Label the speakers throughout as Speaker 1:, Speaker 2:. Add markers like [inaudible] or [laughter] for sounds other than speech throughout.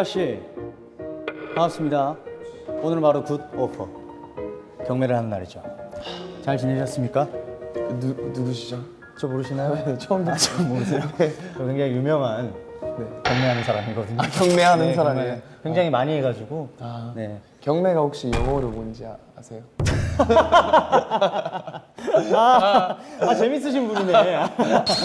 Speaker 1: 아 조슈아 씨 반갑습니다. 오늘은 바로 Good Offer 경매를 하는 날이죠. 잘 지내셨습니까?
Speaker 2: 누, 누구시죠?
Speaker 1: 저 모르시나요?
Speaker 2: 네, [laughs] 처음 듣
Speaker 1: 아, 저 모르세요? [laughs] 저 굉장히 유명한 경매하는 사람이거든요.
Speaker 2: 아, 경매하는
Speaker 1: 네,
Speaker 2: 사람이에요?
Speaker 1: 굉장히 많이 해가지고
Speaker 2: 아.
Speaker 1: 네.
Speaker 2: 경매가 혹시 영어로 뭔지 아, 아세요? [laughs]
Speaker 1: 아, 아 재밌으신 분이네.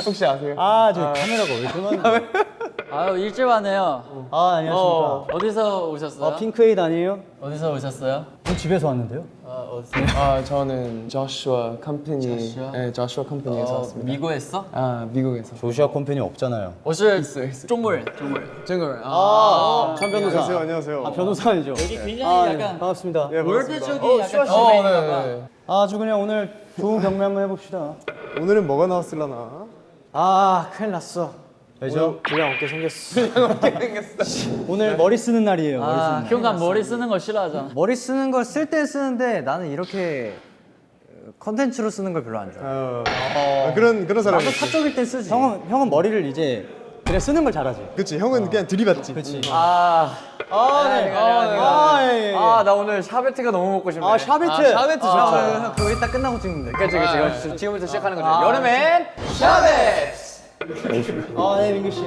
Speaker 2: 혹시 아세요?
Speaker 1: 아, 저 카메라가 왜 많네.
Speaker 3: 아유 일찍 왔네요.
Speaker 1: 아 안녕하십니까.
Speaker 3: 어, 디서 오셨어요?
Speaker 1: 아, 핑크에이드 아니에요?
Speaker 3: 어디서 오셨어요?
Speaker 1: 저 집에서 왔는데요.
Speaker 3: 아 어디서?
Speaker 2: 아 저는 조슈아 컴퍼니.
Speaker 3: 조슈아?
Speaker 2: 네 조슈아 컴퍼니에서
Speaker 3: 어,
Speaker 2: 왔습니다.
Speaker 3: 미국에서?
Speaker 2: 아 미국에서.
Speaker 1: 조슈아 컴퍼니 없잖아요.
Speaker 3: 어제
Speaker 2: 있어 있어.
Speaker 3: 종물 종물
Speaker 2: 종물.
Speaker 1: 아, 아 변호사.
Speaker 4: 안녕하세요 안녕하세요.
Speaker 1: 아 변호사 아니죠?
Speaker 3: 여기 네. 굉장히
Speaker 1: 아, 네.
Speaker 3: 약간 네.
Speaker 1: 반갑습니다.
Speaker 4: 예,
Speaker 3: 월드 쪽이 어, 약간 쇼메인가 어,
Speaker 2: 네,
Speaker 1: 아, 아주 그냥 오늘 좋은 경매 한번 해봅시다.
Speaker 4: 오늘은 뭐가 나왔을라나?
Speaker 1: 아 큰일 났어. 왜죠? 그냥 어깨 [laughs] 생겼어. 오늘 머리 쓰는 날이에요. 머리 쓰는
Speaker 3: 아,
Speaker 1: 날.
Speaker 3: 형간 머리 쓰는 거 싫어하잖아.
Speaker 5: 머리 쓰는 걸 쓸 때 쓰는데 나는 이렇게 어, 컨텐츠로 쓰는 걸 별로 안 좋아해.
Speaker 4: 어, 아, 그런 그런 사람이
Speaker 5: 나도. 사적일 때 쓰지.
Speaker 1: 형은 형은 머리를 이제 그냥 쓰는 걸 잘하지.
Speaker 4: 그치, 형은 그냥 들이받지.
Speaker 1: 그렇지.
Speaker 5: 아,
Speaker 1: 아, 네. 아, 예, 예.
Speaker 5: 아, 나 오늘 샤베트가 너무 먹고 싶네.
Speaker 1: 아, 샤베트.
Speaker 2: 샤베트 좋죠
Speaker 5: 아, 그거 이따 끝나고 찍는데. 그치, 그치. 그치. 지금부터 시작하는 거죠. 여름엔
Speaker 1: 아, 네, 민규 씨.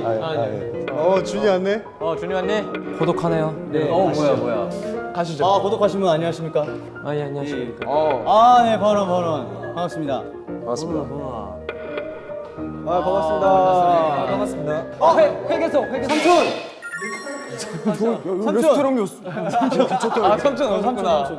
Speaker 4: 어, 준이 왔네.
Speaker 5: 어, 준이 언니. 고독하네요. 네. 어, 뭐야, 뭐야.
Speaker 2: 가시죠
Speaker 1: 아, 고독하신 분 안녕하십니까?
Speaker 5: 아, 예, 안녕하십니까.
Speaker 2: 어
Speaker 1: 아, 네, 버런 버런. 반갑습니다.
Speaker 2: 반갑습니다
Speaker 4: 아, 반갑습니다.
Speaker 5: 반갑습니다. 어, 회, 회계소, 회계소.
Speaker 1: 삼촌.
Speaker 2: 레스토랑 요수 아 삼촌 오셨구나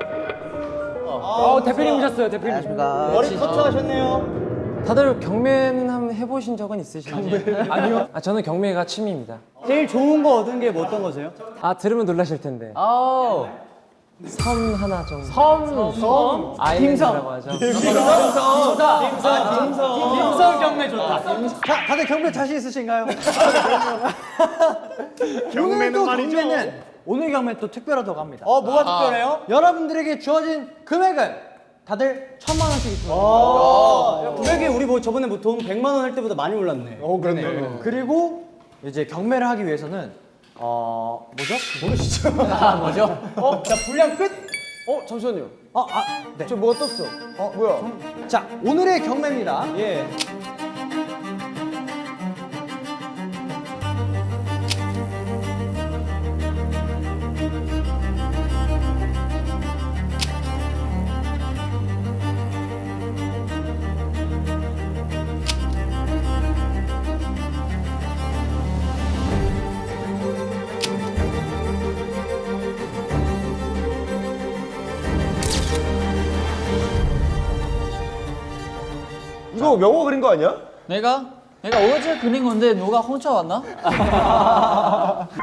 Speaker 5: 어, 대표님 오셨어요, 대표님.
Speaker 1: 머리 커트 하셨네요.
Speaker 5: 다들 경매는 한번 해보신 적은 있으신가요? 아니요. 아, 저는 경매가 취미입니다.
Speaker 1: 제일 좋은 거 얻은 게 뭐 어떤 거세요?
Speaker 5: 아, 들으면 놀라실 텐데. 아우. 섬 하나 정도. 섬, 섬. 아일랜드라고 하죠.
Speaker 1: 임성 경매 좋다. 자, 다들 경매 자신 있으신가요? [laughs] [laughs]
Speaker 4: 경매는 말이죠.
Speaker 5: 경매는 오늘 경매 또 특별하다고 합니다.
Speaker 1: 어, 뭐가 특별해요?
Speaker 5: 여러분들에게 주어진 금액은 다들 천만 원씩 있습니다.
Speaker 1: 아, 금액이 우리 뭐 저번에 보통 100만 원 할 때보다 많이 올랐네.
Speaker 4: 어, 그렇네.
Speaker 5: 그리고 이제 경매를 하기 위해서는 어 뭐죠? 모르시죠? [laughs] 아 뭐죠?
Speaker 1: 어, 자, 분량 끝.
Speaker 2: 어 잠시만요
Speaker 5: 어, 아, 네.
Speaker 2: 저 뭐가 떴어 어 뭐야
Speaker 5: 자 오늘의 경매입니다.
Speaker 1: 예.
Speaker 4: 명호 그린 거 아니야?
Speaker 3: 내가 내가 어제 그린 건데 누가 훔쳐왔나?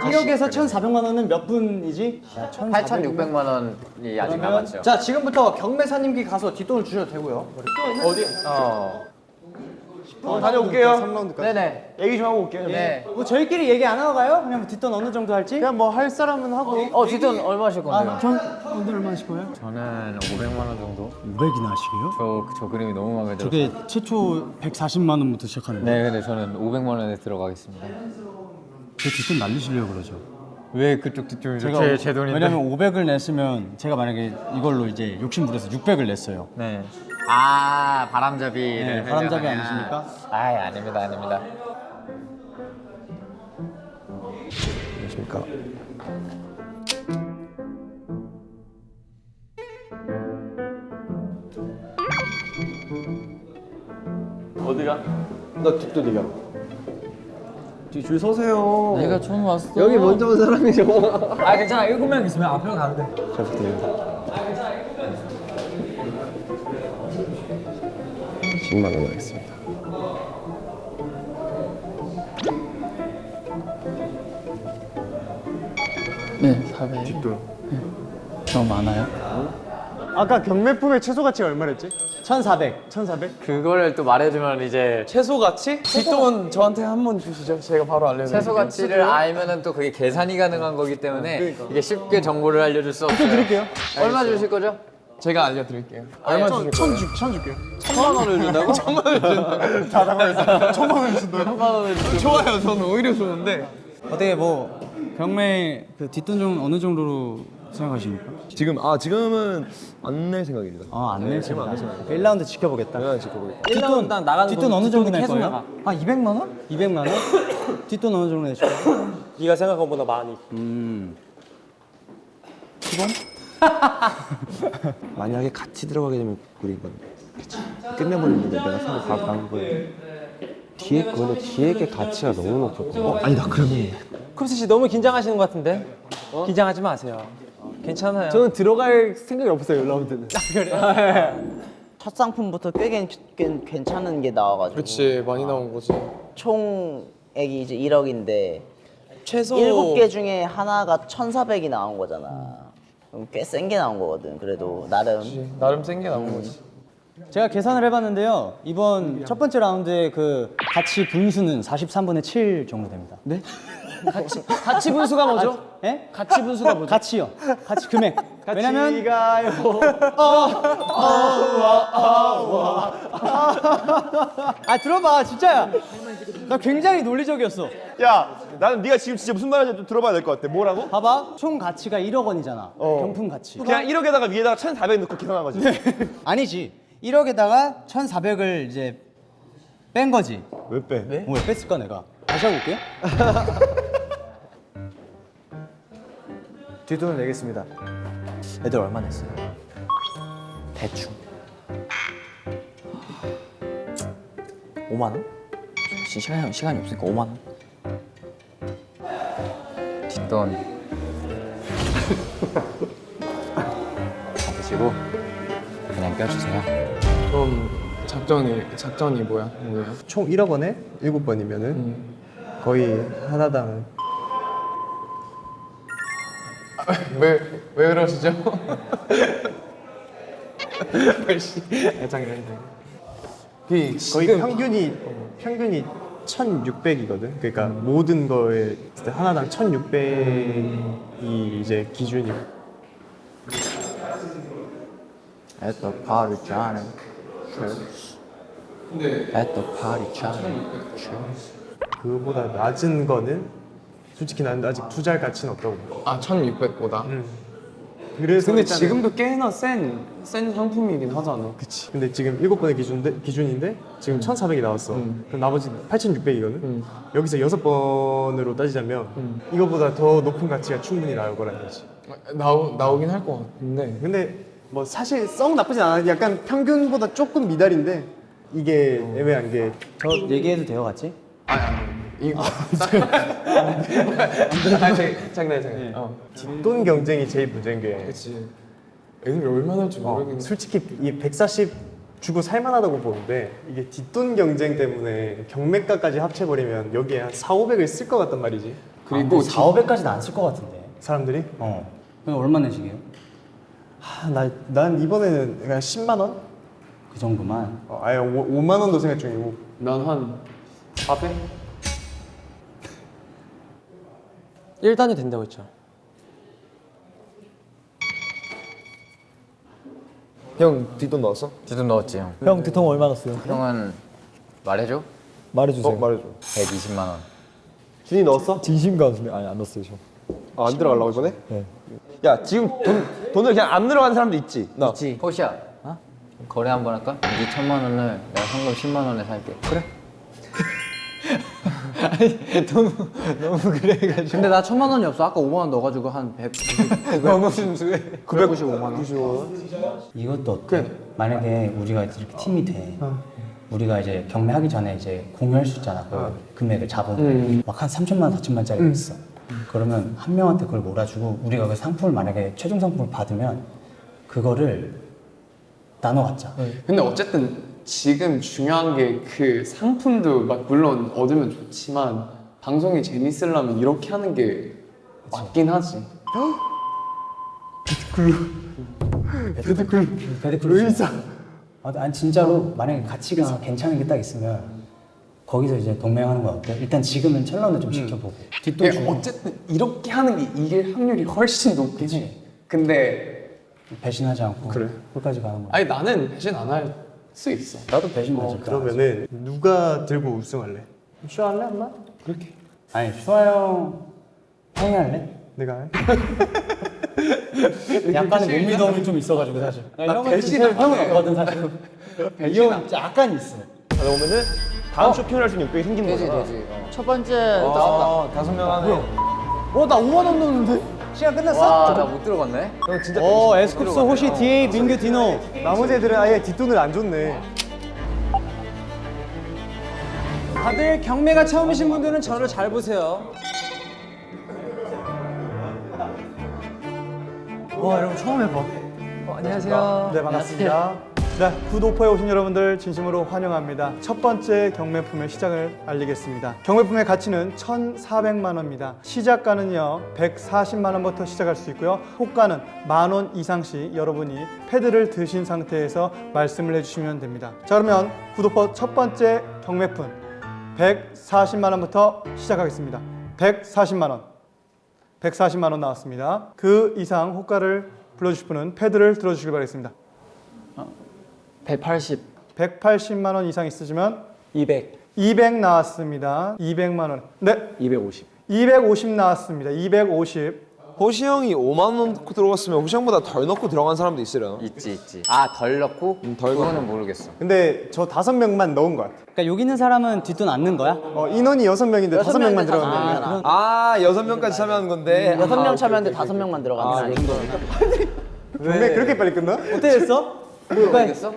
Speaker 1: 1억에서 1,400만 원은 몇 분이지?
Speaker 5: 8,600만 원이 아직 남았죠. 자 지금부터 경매사님께 가서 뒷돈을 주셔도 되고요.
Speaker 4: 어, 다녀올게요. 3라운드까지.
Speaker 5: 네네.
Speaker 4: 얘기 좀 하고 올게요.
Speaker 5: 네.
Speaker 1: 뭐 저희끼리 얘기 안 하고 가요? 그냥 뭐 뒷돈 어느 정도 할지?
Speaker 4: 그냥 뭐 할 사람은 하고.
Speaker 5: 어 뒷돈 얼마 하실 건데요?
Speaker 1: 전 오늘 얼마 하실 거예요?
Speaker 6: 저는 500만 원 정도?
Speaker 1: 500이나 하시게요?
Speaker 6: 저, 저 그림이 너무 마음에 들어서
Speaker 1: 저게 최초 140만 원부터 시작하는데
Speaker 6: 네 근데 저는 500만 원에 들어가겠습니다
Speaker 1: 제 뒷돈 날리시려고 그러죠?
Speaker 6: 왜 그쪽 뒷줄이
Speaker 1: 제가
Speaker 6: 제, 제 돈인데
Speaker 1: 왜냐면 500을 냈으면 제가 만약에 이걸로 이제 욕심 부려서 600을 냈어요.
Speaker 6: 네. 아 바람잡이를
Speaker 1: 네, 바람잡이 아니십니까?
Speaker 6: 아 아닙니다 아닙니다
Speaker 2: 안녕하십니까
Speaker 4: 나 뒷돈이야.
Speaker 2: 줄 서세요
Speaker 3: 내가 처음 왔어.
Speaker 2: 여기 먼저 온 사람이죠
Speaker 5: 아 괜찮아 일곱 명 있으면 앞으로 가도 돼.
Speaker 2: 잘 부탁드립니다 10만 원 하겠습니다
Speaker 3: 네, 400.
Speaker 4: 뒷돈.
Speaker 3: 너무 많아요?
Speaker 4: 아까 경매품의 최소 가치가 얼마랬지?
Speaker 1: 1,400.
Speaker 4: 1,400?
Speaker 6: 그거를 또 말해주면 이제
Speaker 2: 최소 가치? 뒷돈 저한테 한 번 주시죠 제가 바로 알려드릴게요
Speaker 6: 최소 가치를 알면은 또 그게 계산이 가능한 거기 때문에 이게 쉽게 정보를 알려줄 수 없어요
Speaker 4: 드릴게요.
Speaker 6: 얼마 주실 거죠?
Speaker 2: 제가 알려드릴게요 얼마 주실 거예요?
Speaker 4: 천, 줄, 줄게요.
Speaker 6: 천만 원을 [laughs] 준다고? 천만 원을 준다고?
Speaker 4: 자, 잠깐만. 천만 원 준다고?
Speaker 6: 천만 원을 준다고?
Speaker 2: 좋아요 저는 오히려 좋은데
Speaker 1: 어떻게 뭐 경매 그 뒷돈 좀 어느 정도로 생각하십니까?
Speaker 7: 지금 아 지금은 안 낼 생각입니다.
Speaker 1: 아, 안낼
Speaker 7: 지금 안
Speaker 1: 생각.
Speaker 7: 낼
Speaker 1: 1라운드 지켜보겠다.
Speaker 7: 생각. 지켜보겠다.
Speaker 1: 뒷돈
Speaker 8: 딱 나가는
Speaker 1: 뒷돈
Speaker 8: 돈,
Speaker 1: 어느 정도 낼 거예요?
Speaker 8: 나가.
Speaker 1: 한 200만 원? 200만 원? [laughs] 뒷돈 어느 정도 내실 거예요? [laughs]
Speaker 8: 네가 생각한 것보다 많이.
Speaker 1: 음. 10원? [laughs]
Speaker 7: 만약에 같이 들어가게 되면 우리 이건 끝내버리는데 내가 사고 바로 가는 거예요. 뒤에 그거는 뒤에 게 가치가 너무 높거든. 어, 아니다 그러면
Speaker 8: 쿱스 씨 너무 긴장하시는 것 같은데? 긴장하지 마세요. 괜찮아요.
Speaker 2: 저는 들어갈 생각이 없어요 라운드는.
Speaker 9: 첫 상품부터 꽤, 괜, 꽤 괜찮은 게 나와가지고
Speaker 2: 그렇지 많이 나온 거지.
Speaker 9: 총액이 이제 1억인데
Speaker 2: 최소
Speaker 9: 7개 중에 하나가 1,400이 나온 거잖아 꽤 센 게 나온 거거든 그래도 나름
Speaker 2: 나름 센 게 나온 거지.
Speaker 1: 제가 계산을 해봤는데요. 이번 첫 번째 라운드의 그 가치 분수는 43분의 7 정도 됩니다. 네?
Speaker 8: 같이 같이 분수가 뭐죠?
Speaker 1: 예?
Speaker 8: 같이 분수가 뭐죠?
Speaker 1: 가치요. 가치 금액. 왜냐면 아 들어봐 진짜야. 나 굉장히 논리적이었어.
Speaker 7: 야 나는 네가 지금 진짜 무슨 말인지 좀 들어봐야 될 것 같아. 뭐라고?
Speaker 1: 봐봐 총 가치가 1억 원이잖아. 경품 가치.
Speaker 7: 그냥 1억에다가 위에다가 1,400 넣고 계산한 거지. [laughs]
Speaker 1: 아니지. 1억에다가 1,400을 이제 뺀 거지.
Speaker 7: 왜 빼?
Speaker 1: 어, 왜 뺐을까 내가? 다시 하고 올게요. [laughs]
Speaker 2: 뒷돈을 내겠습니다.
Speaker 1: 애들 얼마 냈어요? 대충
Speaker 9: 5만 원? 지금 시간이, 시간이 없으니까 5만 원
Speaker 6: 뒷돈 드시고 그냥 껴주세요.
Speaker 2: 그럼 작전이 작전이 뭐야? 뭐예요?
Speaker 4: 총 1억 원에 7번이면 은 거의 하나당
Speaker 2: 왜 왜 그러시죠? [laughs] 그
Speaker 4: 거의 평균이 평균이 1,600이거든. 그러니까 모든 거에 하나당 1,600이 이제 기준이고.
Speaker 9: At the party Johnny At the party Johnny
Speaker 4: 그보다 낮은 거는 솔직히 나는 아직 투자할 가치는 없다고 봐.
Speaker 2: 아 1,600보다.
Speaker 4: 그래서
Speaker 2: 근데
Speaker 4: 일단은-
Speaker 2: 지금도 꽤나 센, 센 상품이긴 하잖아.
Speaker 4: 그치. 근데 지금 일곱 번의 기준인데, 기준인데 지금 1,400이 나왔어. 그럼 나머지 8,600이거든. 여기서 여섯 번으로 따지자면 이거보다 더 높은 가치가 충분히 나올 거라는 거지.
Speaker 2: 나오, 나오긴 할 것 같은데.
Speaker 4: 근데 뭐 사실 썩 나쁘진 않아. 약간 평균보다 조금 미달인데 이게 애매한 게
Speaker 1: 저 얘기해도 돼요 같이?
Speaker 2: 이거. 아, 제- 장난, 장난. 어.
Speaker 4: 돈 경쟁이 제일 문제인 게
Speaker 2: 그치. 애들이 얼마나 할지
Speaker 4: 어,
Speaker 2: 모르겠는데.
Speaker 4: 솔직히 이 140 주고 살만하다고 보는데 이게 뒷돈 경쟁 때문에 경매가까지 합쳐버리면 여기에 한 4, 500을 쓸 것 같단 말이지.
Speaker 2: 그리고
Speaker 1: 4, 500까지는 안 쓸 것 같은데.
Speaker 4: 사람들이.
Speaker 1: 어. 그럼 얼마 내시게요?
Speaker 4: 아, 나, 난 이번에는 그냥 10만 원?
Speaker 1: 그 정도만.
Speaker 4: 어, 아예 5, 만 원도 생각 중이고.
Speaker 2: 난 한 400?
Speaker 8: 1단이 된다고 했죠.
Speaker 7: 형 뒷돈 넣었어?
Speaker 6: 뒷돈 넣었지 형.
Speaker 8: 형 뒤통 얼마 넣었어요?
Speaker 6: 형은 말해줘?
Speaker 8: 말해주세요.
Speaker 7: 어 말해줘.
Speaker 6: 120만 원.
Speaker 7: 준이 넣었어?
Speaker 8: 진심 가수네. 아니 안 넣었어요 저.
Speaker 7: 아, 안 들어가려고 이번에? 네. 야 지금 돈 돈을 그냥 안 들어가는 사람도 있지. 나.
Speaker 6: 호시야. 거래 한번 할까? 이 천만 원을 내가 현금 10만 원에 살게. 그래?
Speaker 5: 근데 나 천만 원이 없어. 아까 5만 원 넣어가지고 한 100. 너무 순수해. 995만 원.
Speaker 1: 이것도 어때? 만약에 우리가 이렇게 팀이 돼. 우리가 이제 경매하기 전에 이제 공유할 수 있잖아. 그 금액을 잡으면 막한 3천만, 4천만짜리 있어. 그러면 한 명한테 그걸 몰아주고 우리가 그 상품을 만약에 최종 상품을 받으면 그거를 나눠 갖자.
Speaker 2: 근데 어쨌든 지금 중요한 게 그 상품도 막 물론 얻으면 좋지만 방송이 재밌으려면 이렇게 하는 게 맞긴 하지.
Speaker 1: 베드클루 의사. 아, 난 진짜로 만약에 가치가 괜찮은 게 딱 있으면 거기서 이제 동맹하는 거 어때? 일단 지금은 천런을 좀 지켜보고 뒷돈
Speaker 2: 이게
Speaker 1: 주고
Speaker 2: 어쨌든 이렇게 하는 게 이길 확률이 훨씬 높겠지. 근데
Speaker 1: 배신하지 않고 끝까지 가는 거야.
Speaker 2: 아니 나는 배신 안 할 수 있어.
Speaker 1: 나도 배신하지.
Speaker 4: 그러면은 누가 들고 우승할래? 쇼 할래 한번?
Speaker 1: 아니 슈아 형 형이 할래?
Speaker 4: 내가 해?
Speaker 1: 약간의 못 믿음이 좀 있어가지고 사실. 형은 진짜 형은 없거든 사실. 이형 약간 있어.
Speaker 4: 그러면은 다음 쇼핑을 할수 있는 600이 생기는 거잖아.
Speaker 6: 되지.
Speaker 9: 첫 번째
Speaker 10: 아, 다섯 명 하네. 어, 나 5만 원 넣었는데? 시간 끝났어?
Speaker 6: 와 나 못 들어갔네.
Speaker 10: 형 진짜 어, 에스쿱스, 호시, DA, 민규, 디노.
Speaker 4: 나머지 애들은 아예 뒷돈을 안 줬네.
Speaker 10: 다들 경매가 처음이신 분들은 저를 잘 보세요. 와, 여러분 처음 해봐.
Speaker 6: 어, 안녕하세요.
Speaker 11: 네 반갑습니다. 네 구도포에 오신 여러분들 진심으로 환영합니다. 첫 번째 경매품의 시작을 알리겠습니다. 경매품의 가치는 1,400만 원입니다. 시작가는요 140만 원부터 시작할 수 있고요. 호가는 만 원 이상씩 여러분이 패드를 드신 상태에서 말씀을 해주시면 됩니다. 자 그러면 구도포 첫 번째 경매품 140만 원부터 시작하겠습니다. 140만 원. 140만 원 나왔습니다. 그 이상 호가를 불러주실 분은 패드를 들어주시길 바라겠습니다.
Speaker 10: 180.
Speaker 11: 180만 원 이상 있으시면
Speaker 5: 200.
Speaker 11: 200 나왔습니다. 200만 원. 네.
Speaker 5: 250.
Speaker 11: 250 나왔습니다. 250.
Speaker 2: 호시 형이 5만 원 넣고 들어갔으면 호시 형보다 덜 넣고 들어간 사람도 있으려나?
Speaker 6: 있지 있지. 아 덜 넣고? 덜 그거는 모르겠어.
Speaker 4: 근데 저 다섯 명만 넣은 것 같아.
Speaker 1: 그러니까 여기 있는 사람은 뒷돈 안 넣는 거야?
Speaker 4: 어, 인원이 여섯 명인데 다섯 명만 들어갔네.
Speaker 9: 들어갔네.
Speaker 2: 아 여섯 명까지 참여하는 건데
Speaker 9: 여섯 명 참여하는데 다섯 명만 들어가는 거
Speaker 4: 경매 그렇게 빨리 끝나?
Speaker 1: 어떻게 됐어?
Speaker 6: 모르겠어?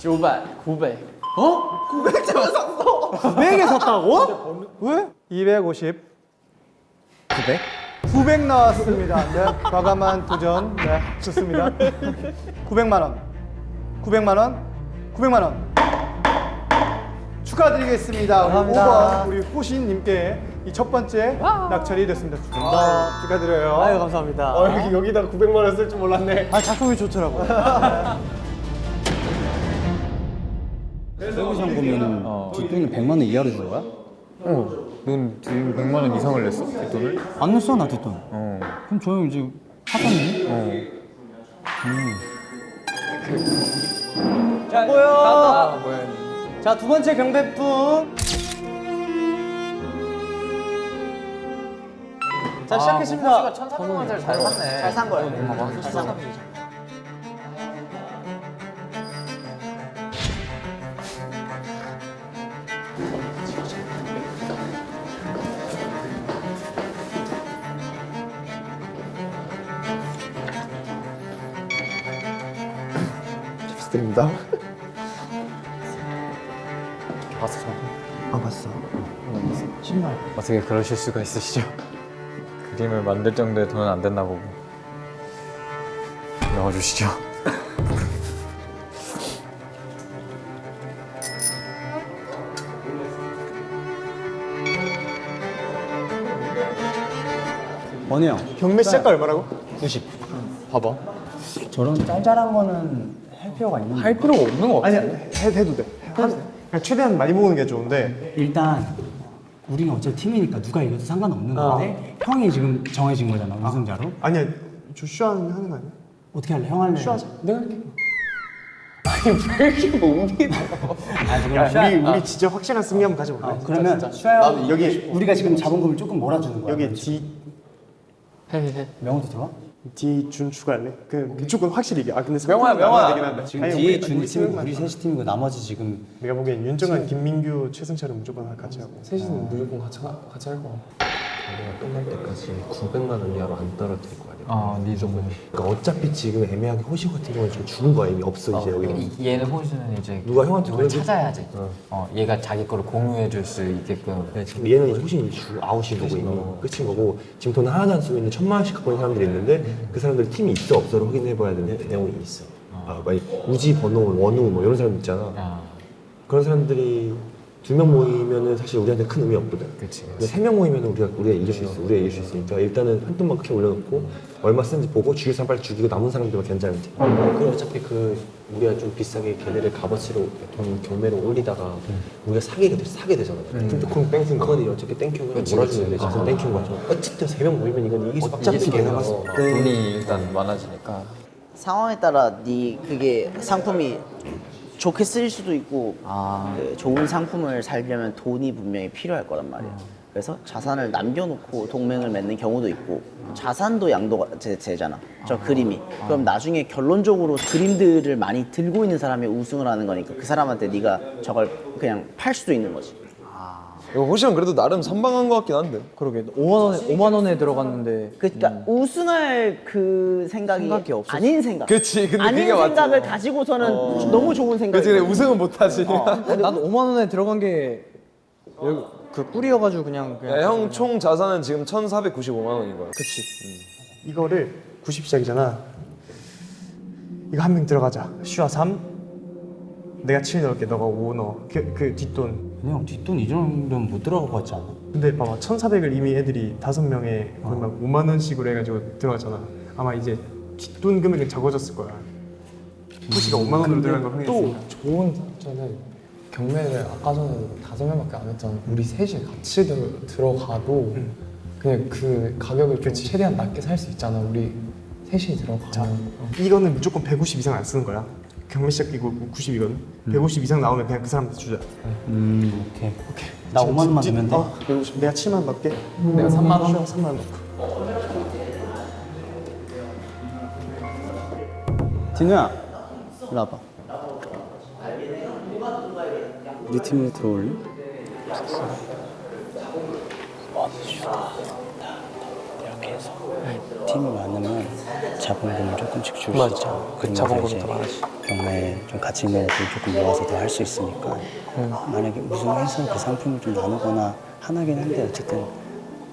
Speaker 10: 900. 900.
Speaker 11: 900에 샀다고? [laughs] 왜? 250. 900? 900 나왔습니다. 네. 과감한 도전. 네. 좋습니다. 900만 원. 900만 원. 900만 원. 축하드리겠습니다.
Speaker 10: 감사합니다.
Speaker 11: 5번 우리 호신님께 이 첫 번째 낙찰이 됐습니다. 축하드립니다. 축하드려요.
Speaker 10: 아유, 감사합니다.
Speaker 4: 어, 여기, 여기다 900만 원 쓸 줄 몰랐네.
Speaker 11: 아 작품이 좋더라고.
Speaker 1: 세부시장 보면은 뒷돈을 100만 원 이하로 준 거야?
Speaker 6: 넌 지금 100만 원 이상을 냈어? 뒷돈을?
Speaker 1: 안 냈어 나 뒷돈.
Speaker 6: 어.
Speaker 1: 그럼 저 형 이제 하셨네?
Speaker 10: 자, 뭐요?
Speaker 6: 아 뭐야.
Speaker 10: 자, 두 번째 경배품. 자, 시작했습니다.
Speaker 6: 1,400만 원짜리 잘 샀네.
Speaker 9: 잘 산 거예요.
Speaker 6: 봐봐.
Speaker 4: 부탁드립니다.
Speaker 6: 어떻게 그러실 수가 있으시죠? 그림을 만들 정도의 돈은 안 됐나 보고 넣어주시죠. [laughs]
Speaker 1: 원우 형
Speaker 4: 경매 시작가 얼마라고?
Speaker 6: 봐봐.
Speaker 1: 저런 짤짤한 거는 할 필요가 있는데
Speaker 6: 할 필요가 없는 거 같아.
Speaker 4: 아니야, 해, 해도 돼. 한, 최대한 많이 모으는 게 좋은데.
Speaker 1: 일단 우리가 어차피 팀이니까 누가 이겨도 상관없는 건데 형이 지금 정해진 거잖아 우승자로
Speaker 4: 아니야, 조슈아 하는 거 아니야?
Speaker 1: 어떻게 할래? 형 할래?
Speaker 4: 슈하자.
Speaker 1: 내가 할게
Speaker 4: 야, 우리, 우리 진짜 확실한 승리 한번 가져볼까?
Speaker 1: 어, 그러면 슈아 형
Speaker 4: 여기,
Speaker 1: 우리가 지금 잡은 금을 조금 몰아주는 거야
Speaker 4: 여기 D,
Speaker 1: 명호도 들어와?
Speaker 4: D 준 추가할래? 그 무조건 확실히 이게. 아, 근데
Speaker 6: 명호야, 명호야.
Speaker 1: 지금
Speaker 4: 아니,
Speaker 1: 준이
Speaker 4: 우리
Speaker 1: 팀이고 우리 셋이 팀이고 나머지 지금
Speaker 4: 내가 보기엔 윤정한, 김민규, 최승철은 무조건 같이 하고.
Speaker 2: 셋이는 무조건 같이 할 거야.
Speaker 7: 우리가 끝날 때까지 900만 원 이하로 안 떨어뜨릴 거 아니야.
Speaker 6: 아, 네 정도.
Speaker 7: 그러니까 어차피 지금 애매하게 호시 같은 경우는 지금 죽은 거야 이미 없어 이제 여기.
Speaker 6: 얘는 호주는 이제
Speaker 7: 누가 형한테
Speaker 6: 누굴 찾아야지. 어. 얘가 자기 거를 공유해 줄 수 있게끔.
Speaker 7: 지금 얘는 이제 호시 주 아웃인 거고 이미 끝인 거고 지금 돈 하나도 안 쓰고 있는 천만 원씩 갖고 있는 사람들이 있는데 그 사람들이 팀이 있어 없어를 확인해 봐야 되는 내용이 있어. 아, 만약 우지 번호 원우 뭐 이런 사람 있잖아.
Speaker 6: 아,
Speaker 7: 그런 사람들이 두 명 모이면은 사실 우리한테 큰 의미 없거든.
Speaker 6: 그치,
Speaker 7: 근데 세 명 모이면은 우리가 우리가 이길 수 있어. 우리가 이길 수 있으니까 일단은 한 돈만 크게 올려놓고 얼마 쓰는지 보고 죽일 사람 빨리 죽이고 남은 사람들만 견제하면 돼. 그리고 어차피 그 우리가 좀 비싸게 걔네를 값어치로 돈 경매로 올리다가 우리가 사게 돼 사게 되잖아. 근데 그건 thank you인 거. 그건 어차피 thank you인 거 몰아주면 돼. 진짜 thank you인 거죠. 어쨌든 세 명 모이면 이건 이길 수 어차피
Speaker 6: 이길 수
Speaker 7: 걔네가
Speaker 6: 있어. 돈이 일단 많아지니까.
Speaker 9: 상황에 따라 네 그게 상품이 좋게 쓰일 수도 있고
Speaker 6: 아.
Speaker 9: 그 좋은 상품을 살려면 돈이 분명히 필요할 거란 말이야. 그래서 자산을 남겨놓고 동맹을 맺는 경우도 있고 자산도 양도가 되- 되잖아. 저 그림이. 그럼 나중에 결론적으로 그림들을 많이 들고 있는 사람이 우승을 하는 거니까 그 사람한테 네가 저걸 그냥 팔 수도 있는 거지
Speaker 8: 이거 호시형 그래도 나름 선방한 것 같긴 한데.
Speaker 5: 그러게 5만 원에 5만 원에 들어갔는데
Speaker 9: 그러니까 우승할 그 생각이,
Speaker 5: 생각이 없었어.
Speaker 9: 아닌 생각
Speaker 8: 그치, 근데
Speaker 9: 아닌
Speaker 8: 그게 맞지.
Speaker 9: 생각을 가지고서는 너무 좋은 생각이
Speaker 8: 그치, 근데 우승은 못하지.
Speaker 5: 난 5만 원에 들어간 게 그 꿀이어가지고 그냥 그냥
Speaker 8: 형 총 자산은 지금 1,495만 원인 거야.
Speaker 5: 그치
Speaker 4: 이거를 90 시작이잖아. 이거 한 명 들어가자. 슈아 3. 내가 7 넣을게. 너가 5 넣어. 그, 그 뒷돈.
Speaker 1: 그냥 뒷돈 이 정도면 못 들어갈 것 같지 않아?
Speaker 4: 근데 봐봐 1,400을 이미 애들이 다섯 명에 거의 막 5만 원씩으로 해가지고 들어갔잖아. 아마 이제 뒷돈 금액은 적어졌을 거야. 호시가 5만 원으로 들어간 거 흥했으니까.
Speaker 10: 좋은 점은 경매를 아까 전에 다섯 명밖에 안 했잖아. 우리 셋이 같이 들, 들어가도 그냥 그 가격을 좀 최대한 낮게 살 수 있잖아. 우리 셋이 들어가면.
Speaker 4: 이거는 무조건 150 이상 안 쓰는 거야. 경매 시작이고 90이거든. 150 이상 나오면 그냥 그 사람한테 주자.
Speaker 1: 음 오케이 오케이 나 5만 원만 주면 돼?
Speaker 4: 어, 150. 내가 7만 원 넣을게.
Speaker 10: 내가 3만 원?
Speaker 4: 3만 원 넣고.
Speaker 1: 진우야 일로 와봐 우리 팀으로 들어올래? 해서 팀이 많으면 자본금을 조금씩 줄 수 있잖아 그 자본금이 더 많아지 경매 좀 가치 있는 애들 조금 모아서 더 할 수 있으니까 만약에 우승해서 그 상품을 좀 나누거나 하나긴 한데 어쨌든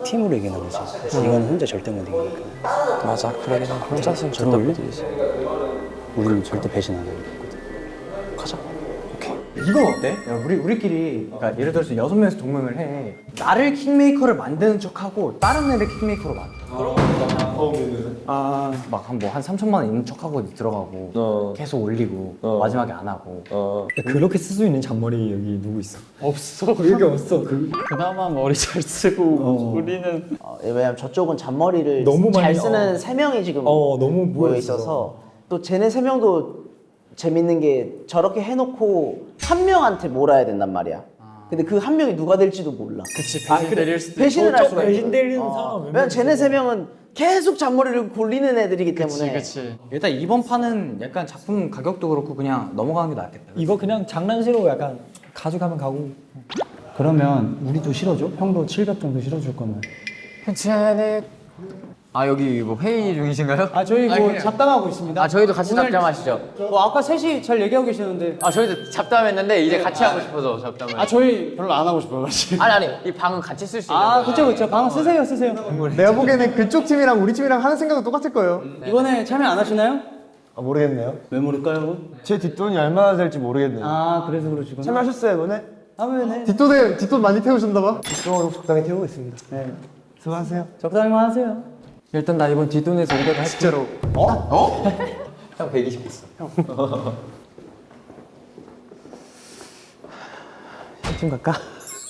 Speaker 1: 팀으로 이기는 거지 이건 혼자 절대 못 이기니까
Speaker 10: 맞아. 그러긴 해. 혼자서는 절대? 못 이기지.
Speaker 1: 우리는 절대 배신 안 하거든
Speaker 10: 가자.
Speaker 5: 이건 어때? 야, 우리 우리끼리 그러니까 예를 들어서 여섯 명이서 동맹을 해. 나를 킹메이커를 만드는 척하고 다른 애를 킹메이커로 만들 어. 아막 한뭐 한 3천만 원 있는 척하고 들어가고
Speaker 8: 어.
Speaker 5: 계속 올리고
Speaker 8: 어.
Speaker 5: 마지막에 안 하고.
Speaker 8: 어.
Speaker 1: 그렇게 쓸 수 있는 잔머리 여기 누구 있어?
Speaker 5: 없어 [laughs] 여기 없어.
Speaker 1: 그
Speaker 3: 그나마 머리 잘 쓰고 우리는
Speaker 9: 어, 왜냐면 저쪽은 잔머리를
Speaker 1: 너무
Speaker 9: 잘
Speaker 1: 많이
Speaker 9: 쓰는
Speaker 1: 어.
Speaker 9: 세 명이 지금
Speaker 1: 어, 너무
Speaker 9: 모여
Speaker 1: 모여
Speaker 9: 있어서 또 쟤네 세 명도 재밌는 게 저렇게 해놓고 한 명한테 몰아야 된단 말이야. 근데 그 한 명이 누가 될지도 몰라.
Speaker 3: 그치 배신 때릴 수도
Speaker 9: 배신을 할 수가 있어.
Speaker 1: 배신 때리는
Speaker 9: 어.
Speaker 1: 사람
Speaker 9: 왜냐면 쟤네 세 명은 계속 잔머리를 골리는 애들이기 때문에.
Speaker 3: 그치
Speaker 5: 일단 이번 판은 약간 작품 가격도 그렇고 그냥 넘어가는 게 낫겠다.
Speaker 1: 이거 그냥 장난식으로 약간 가져가면 가고 그러면 우리도 실어줘? 형도 700 정도 실어줄 거면
Speaker 6: 괜찮네. 아 여기 뭐 회의 중이신가요?
Speaker 1: 아 저희 뭐 잡담하고 있습니다
Speaker 6: 아 저희도 같이 잡담하시죠.
Speaker 1: 뭐 아까 셋이 잘 얘기하고 계시는데
Speaker 6: 아 저희도 잡담했는데 이제 같이 하고 싶어서 잡담을.
Speaker 1: 아 저희 별로 안 하고 싶어요 사실
Speaker 6: 아니 아니 이 방은 같이 쓸 수 있는.
Speaker 1: 아. 그쵸 그쵸 방 쓰세요 쓰세요
Speaker 4: 내가 보기에는 그쪽 팀이랑 우리 팀이랑 하는 생각은 똑같을 거예요.
Speaker 1: 이번에 참여 안 하시나요?
Speaker 7: 아, 모르겠네요.
Speaker 1: 왜 모를까요?
Speaker 7: 제 뒷돈이 얼마나 될지 모르겠네요.
Speaker 1: 아 그래서 그러시구나
Speaker 7: 참여하셨어요 이번에?
Speaker 1: 하면은
Speaker 4: 뒷돈에 뒷돈 많이 태우셨나 봐.
Speaker 7: 뒷돈으로 적당히 태우고 있습니다.
Speaker 1: 네
Speaker 7: 수고하세요.
Speaker 1: 적당히만 하세요
Speaker 10: 일단 나 이번 뒷돈에서 500 할게.
Speaker 4: 진짜로. [laughs]
Speaker 6: 형120 있어. [laughs]
Speaker 10: 팀 갈까?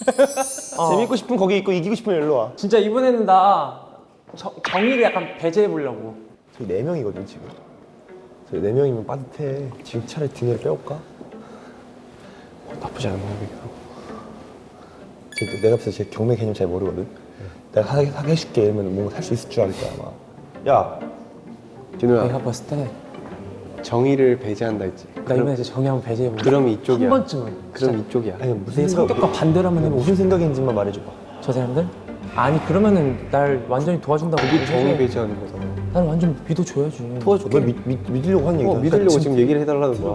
Speaker 10: [laughs]
Speaker 7: 재밌고 싶으면 거기 있고 이기고 싶으면 일로 와.
Speaker 10: 진짜 이번에는 나 정, 정의를 약간 배제해 보려고.
Speaker 7: 저희 네 명이거든 지금. 저희 네 명이면 빠듯해. 지금 차라리 등을 빼올까? 어, 나쁘지 않은 방법이긴 하고. 제- 내가 봤을 때 제 경매 개념 잘 모르거든. 내가 하게, 하게 해줄게 이러면 뭔가 살 수 있을 줄알 거야 아마. 야,
Speaker 10: 내가
Speaker 7: 진우야.
Speaker 10: 봤을 때
Speaker 7: 정의를 배제한다 했지.
Speaker 10: 나 이번에 이제 정의 한번 배제해 보려.
Speaker 7: 그럼 이쪽이야.
Speaker 10: 한 번쯤은.
Speaker 7: 그럼 이쪽이야. 아니 무슨
Speaker 10: 내 성격과 반대로 한번 해보고.
Speaker 7: 무슨 생각인지만 말해줘봐.
Speaker 10: 저 사람들? 아니 그러면은 날 완전히 도와준다고
Speaker 7: 그게 정의 배제하는 거잖아.
Speaker 10: 난 완전 믿어줘야지.
Speaker 7: 도와줄게. 널 믿, 믿, 믿으려고 하는 얘기야.
Speaker 10: 어,
Speaker 7: 믿으려고
Speaker 10: 진짜.
Speaker 7: 지금 얘기를 해달라는 거야.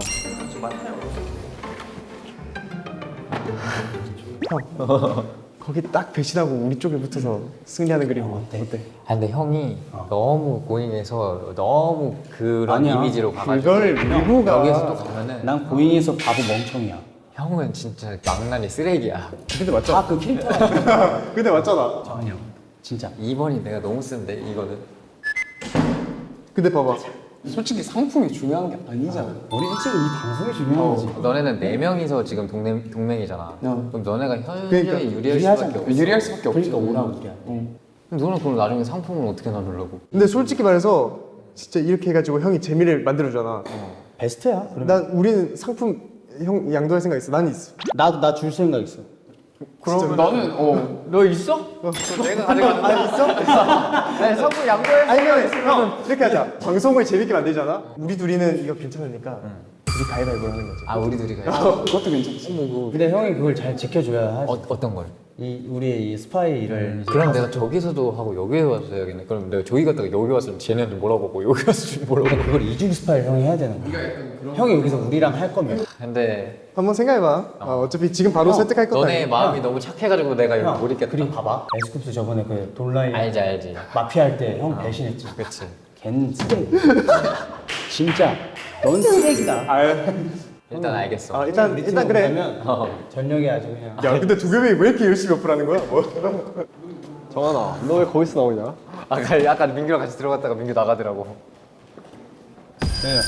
Speaker 7: [laughs]
Speaker 4: 거기 딱 배신하고 우리 쪽에 붙어서 승리하는 그림 어 때? 어때?
Speaker 6: 아 근데 형이 너무 고인해서 너무 그런
Speaker 1: 아니야.
Speaker 6: 이미지로 가가지고
Speaker 4: 그걸 밀고 가.
Speaker 6: 여기에서 또 가면은
Speaker 1: 난 고인에서 바보 멍청이야
Speaker 6: 형은 진짜 망나니 쓰레기야.
Speaker 4: 근데 맞잖아.
Speaker 1: 다그 캐릭터가 [laughs]
Speaker 4: 근데 맞잖아.
Speaker 1: 아니야 진짜
Speaker 6: 2번이 내가 너무 쓴데 이거는.
Speaker 4: 근데 봐봐.
Speaker 3: 솔직히 상품이 중요한 게 아니잖아
Speaker 1: 우리 일찍 이 방송이 중요한 거지
Speaker 6: 너네는 네 명이서 지금 동맹 동맹이잖아. 그럼 너네가 현저히
Speaker 4: 그러니까
Speaker 6: 유리할. 수밖에 없어.
Speaker 3: 유리할 수밖에 없지
Speaker 1: 그러니까 오라고 그래
Speaker 6: 그럼 너는 그럼 나중에 상품을 어떻게 나누려고?
Speaker 4: 근데 솔직히 말해서 진짜 이렇게 해가지고 형이 재미를 만들어주잖아.
Speaker 1: 베스트야 그럼
Speaker 4: 난 우리는 상품 형 양도할 생각 있어. 난 있어.
Speaker 1: 나도 나 줄 생각 있어
Speaker 2: 그럼 나는 어
Speaker 8: 너 있어?
Speaker 5: 내가 가져가는
Speaker 11: 아 있어?
Speaker 5: 네, 성우 양보해.
Speaker 11: 아니 형, 형 이렇게 하자. [laughs] 방송을 재밌게 만들잖아. 우리 둘이는 이거 괜찮으니까 우리 가위바위보를 하는 거지.
Speaker 6: 아 우리 둘이 가요.
Speaker 2: 그것도 괜찮지.
Speaker 1: 근데 형이 그걸 잘 지켜줘야 하지.
Speaker 6: 어, 어떤 걸?
Speaker 1: 이 우리의 이 스파이를 이제
Speaker 6: 그럼 내가 저기서도 하고 여기에 와서 해야겠네. 그럼 내가 저기 갔다가 여기 왔으면 쟤네들 뭐라고 여기 왔으면 뭐라고.
Speaker 1: 그걸 이중 스파이를 형이 해야 되는 거야. 형이 여기서 우리랑 할 거면
Speaker 6: 근데
Speaker 11: 한번 생각해봐. 어, 어차피 지금 바로 설득할 것도
Speaker 6: 너네
Speaker 11: 아니고.
Speaker 6: 마음이 너무 착해가지고 내가 이거 못 있겠다.
Speaker 1: 그리고 봐봐. 에스쿱스 저번에 그 Don't Lie
Speaker 6: 알지 알지.
Speaker 1: 마피아 할 때 형 배신했지.
Speaker 6: 그치.
Speaker 1: 걔는 쓰레기. [laughs] 진짜 넌 쓰레기다.
Speaker 6: 일단 알겠어.
Speaker 11: 아 일단 일단 그래.
Speaker 1: 그러면 전력이 아주 그냥.
Speaker 11: 야 근데 두 개명이 왜 이렇게 열심히 어플하는 거야? 뭐.
Speaker 7: 정한아 너 왜 거기서 나오냐?
Speaker 6: 아까 아까 민규랑 같이 들어갔다가 민규 나가더라고.
Speaker 1: 네.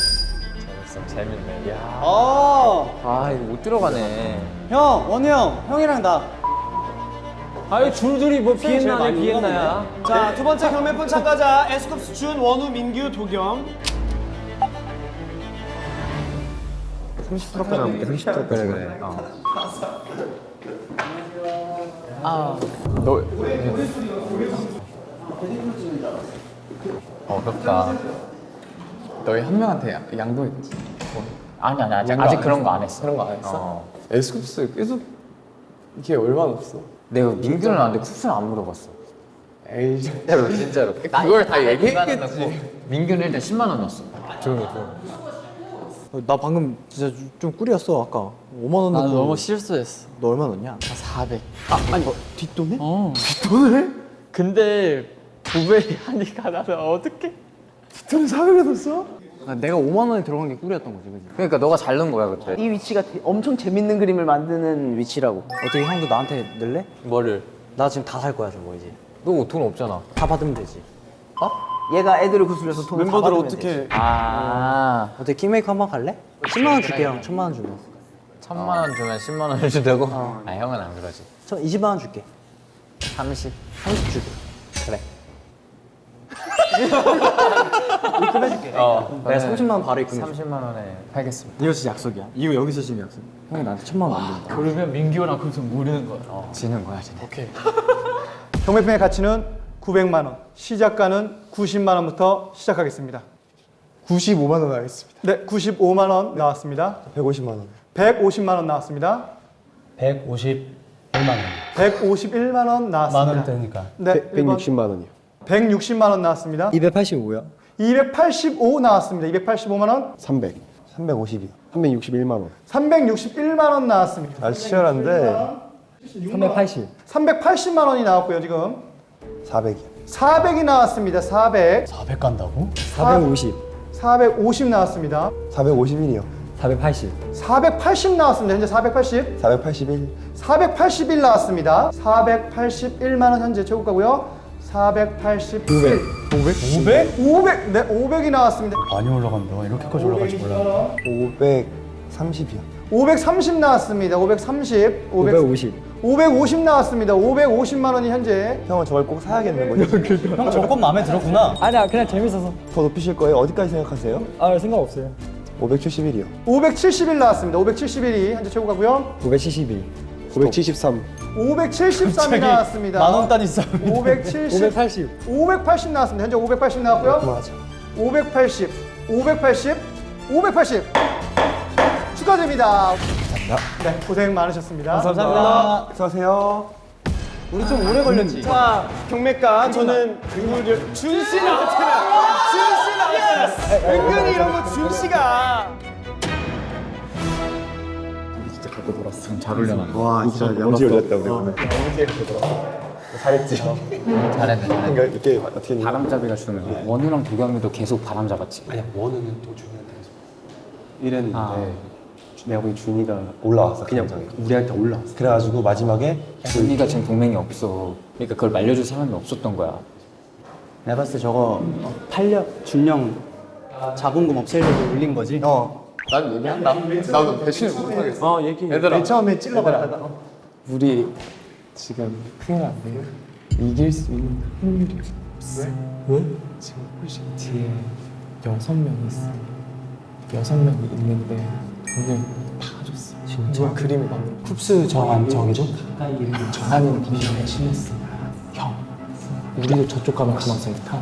Speaker 6: 재밌어 재밌네. 야.
Speaker 1: 어,
Speaker 6: 아 이거 못 들어가네.
Speaker 1: 형 원우 형 형이랑 나.
Speaker 8: 아유 줄줄이 뭐 비엔나네 비엔나야.
Speaker 11: 자 두 번째 경매폰 참가자 에스쿱스 준, 원우, 민규, 도겸.
Speaker 12: 30%까지 남을게 30%까지
Speaker 6: 그래 그래. 어.
Speaker 2: 너
Speaker 6: 어렵다.
Speaker 2: 너희 한 명한테 양- 양보했지.
Speaker 6: 아니 아니 아직 아직
Speaker 2: 안
Speaker 6: 그런? 거 안 했어.
Speaker 2: 그런 거 안 했어?
Speaker 6: 어.
Speaker 2: 에스쿱스 계속 이게 얼마나 없어?
Speaker 6: 내가 민규는 안돼 쿱스는 안 물어봤어.
Speaker 2: 에이
Speaker 6: 진짜로 진짜로.
Speaker 2: 그걸 다 얘기했겠지.
Speaker 6: 민규는 일단 10만 원 넣었어. 조용히 조용히.
Speaker 5: 나 방금 진짜 좀- 좀 꿀이었어 아까 5만
Speaker 8: 원나
Speaker 5: 넣고
Speaker 8: 너무 실수했어.
Speaker 5: 너 얼마 넣냐?
Speaker 8: 400.
Speaker 11: 아니 뒷돈에?
Speaker 8: 어. 뒷돈을? 근데 부벨이 하니까 나는 어떡해?
Speaker 11: 뒷돈 400을 넣었어?
Speaker 5: 아, 내가 5만 원이 들어간 게 꿀이었던 거지 그지?
Speaker 6: 그러니까 너가 잘 넣은 거야 그때.
Speaker 9: 이 위치가 되- 엄청 재밌는 그림을 만드는 위치라고.
Speaker 5: 어떻게 형도 나한테 넣을래?
Speaker 6: 뭐를?
Speaker 5: 나 지금 다 살 거야 저거 이제
Speaker 6: 너 돈 없잖아.
Speaker 5: 다 받으면 되지
Speaker 9: 얘가 애들을 구슬려서 돈을 다
Speaker 11: 멤버들
Speaker 9: 받으면
Speaker 11: 어떻게?
Speaker 9: 되지.
Speaker 6: 아.
Speaker 5: 어떻게 킹메이커 한번 갈래? 10만 원 줄게 형 천만 원 주면
Speaker 6: 천만 원 주면 10만 원을 준다고? 아 형은 안 그러지.
Speaker 5: 저 20만 원 줄게
Speaker 6: 30.
Speaker 5: 30 줄게
Speaker 6: 그래. [laughs]
Speaker 5: 입금해줄게
Speaker 6: 어.
Speaker 5: 내가 30만 원 바로 입금해줄게
Speaker 6: 30만 원에 팔겠습니다.
Speaker 5: 이거 진짜 약속이야 이거 여기서 지금 약속 형이 나한테 천만 원 안 준다
Speaker 8: 그러면 민규랑 그래서 모르는 거야.
Speaker 6: 지는 거야 지는.
Speaker 8: 오케이. [laughs]
Speaker 11: 경매품의 가치는 900만 원, 시작가는 90만 원부터 시작하겠습니다. 95만 원 하겠습니다. 네, 95만 원 나왔습니다.
Speaker 12: 150만 원
Speaker 11: 150만 원 나왔습니다.
Speaker 1: 151만 원.
Speaker 11: 151만
Speaker 1: 원만
Speaker 11: 나왔습니다.
Speaker 1: 원대니까.
Speaker 11: 네,
Speaker 7: 160만 원이요
Speaker 11: 160만 원 나왔습니다.
Speaker 5: 285야
Speaker 11: 285 나왔습니다. 285만 원,
Speaker 7: 300
Speaker 12: 350이요
Speaker 7: 361만 원
Speaker 11: 361만 원 나왔습니다.
Speaker 12: 아 치열한데
Speaker 5: 380
Speaker 11: 380만 원이 나왔고요, 지금.
Speaker 12: 400이요
Speaker 11: 400이 나왔습니다. 400.
Speaker 1: 400 간다고?
Speaker 5: 450
Speaker 11: 450 나왔습니다.
Speaker 12: 451이요
Speaker 5: 480
Speaker 11: 480 나왔습니다. 현재 480.
Speaker 12: 481
Speaker 11: 481 나왔습니다. 481만 원 현재 최고가고요. 481 500 500 500 500 네, 500이 나왔습니다.
Speaker 1: 많이 올라간다. 이렇게까지 올라갈지 몰라.
Speaker 12: 530이요
Speaker 11: 530 나왔습니다. 530 500
Speaker 5: 550
Speaker 11: 550 나왔습니다. 550만 원이 현재
Speaker 12: 형은 저걸 꼭 사야겠는 거죠? [laughs]
Speaker 1: 형 조건 마음에 들었구나.
Speaker 5: 아니야 그냥 재밌어서
Speaker 12: 더 높이실 거예요? 어디까지 생각하세요?
Speaker 5: 아 생각 없어요
Speaker 12: 571이요
Speaker 11: 571 나왔습니다. 571이 현재 최고가고요.
Speaker 5: 572
Speaker 7: 573
Speaker 11: 573이 나왔습니다.
Speaker 1: 만원 단위 싸움.
Speaker 11: 570
Speaker 5: 580
Speaker 11: 580 나왔습니다. 현재 580 나왔고요.
Speaker 12: 맞아
Speaker 11: 580 580 580 축하드립니다. 네, 고생 많으셨습니다.
Speaker 5: 감사합니다
Speaker 12: 수고하세요
Speaker 5: 우리 좀 오래 걸렸지
Speaker 11: 자, 경매가 저는 누구를 준씨 나왔잖아. 준씨 나왔잖아. 은근히 이런 거 준 씨가
Speaker 6: 잘 올려놨네.
Speaker 12: 와 진짜 양지 올렸다 우리 오늘 잘했지
Speaker 6: 잘했네. 잘했네.
Speaker 12: 그러니까 이렇게 어떻게
Speaker 6: 바람잡이가 주는 거. 원우랑 도겸이도 계속 바람 잡았지.
Speaker 12: 아니야 원우는 또 준이한테 계속 이랬는데 내가 보기 준이가 올라왔어 그냥 우리한테 올라왔어 그래가지고 마지막에
Speaker 6: 준이가 지금 동맹이 없어. 그러니까 그걸 말려줄 사람이 없었던 거야.
Speaker 1: 내가 봤을 때 저거 팔려 준영 자본금 없애려고 올린 거지.
Speaker 11: 어.
Speaker 2: 난 얘기한다. 나도 배신을 못하겠어.
Speaker 11: 어, 얘기.
Speaker 2: 얘들아.
Speaker 11: 맨 처음에 찔러봤다가 어.
Speaker 2: 우리 지금 큰일 났네. 이길 수 있는 확률이 없어. 왜? 지금 훨씬 뒤에 여섯 명 있어. 여섯 명이 있는데 돈을 다 줬어. 진짜 그림을 만들어.
Speaker 8: 쿱스 정한 저기죠?
Speaker 2: 정한이는 분명히 심했어. 형, 우리도 저쪽 가면 그만 센터.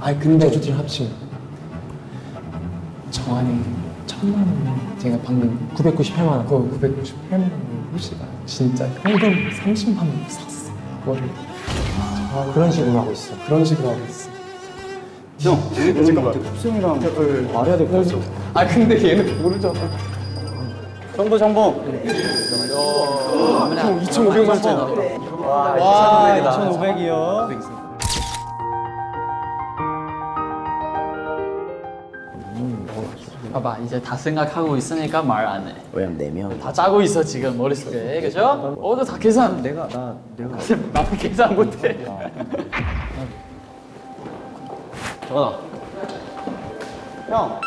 Speaker 2: 아니 근데 저쪽들 합치면 정한이 천만 원. 제가 방금 998만 원. 그거 998만 원 호시가 진짜 현금 30만 원 샀어. 그거를. 아, 그런 식으로 하고 있어. 그런 식으로 하고 있어.
Speaker 4: 형, 잠깐만. 쿱스 형이랑 말해야 될 것 같아.
Speaker 2: 아 근데 얘는 모르잖아.
Speaker 4: 정보 정보.
Speaker 2: 형 2,500만 원.
Speaker 4: 와, 2,500이요.
Speaker 3: 봐봐 이제 다 생각하고 있으니까 말 안 해.
Speaker 9: 왜냐면 네 명.
Speaker 3: 다 짜고 있어 지금 머릿속에 그죠? 오늘 다 계산.
Speaker 10: 내가 나 내가 [laughs]
Speaker 3: 나는 계산 못해.
Speaker 10: 정원아
Speaker 4: 형.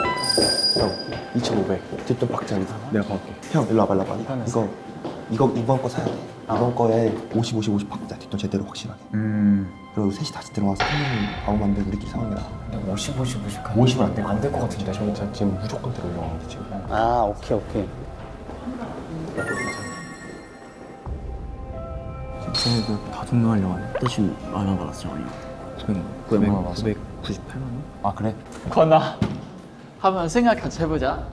Speaker 10: 형 2,500 뒷돈 박자리다 내가 가볼게 형 일로 와봐 일로 와봐 이거 이거 이번 거 사야 돼 이번 거에 50 50 50 박자 뒷돈 제대로 확실하게
Speaker 6: 음.
Speaker 10: 그리고 셋이 다시 들어와서 형님 아무 안돼 우리끼리 상황이 나
Speaker 6: 50, 50, 50.
Speaker 10: 50은 안 돼
Speaker 6: 안될 것 같은데. 저 지금 무조건 들어올려고 지금.
Speaker 9: 아 오케이 오케이.
Speaker 5: 쟤네들 다 종료하려고 하네.
Speaker 9: 너 지금 얼마 받았어 정한이?
Speaker 5: 지금
Speaker 9: 900,
Speaker 5: 998만 원?
Speaker 6: 아 그래?
Speaker 3: 건아 한번 생각 같이 해보자.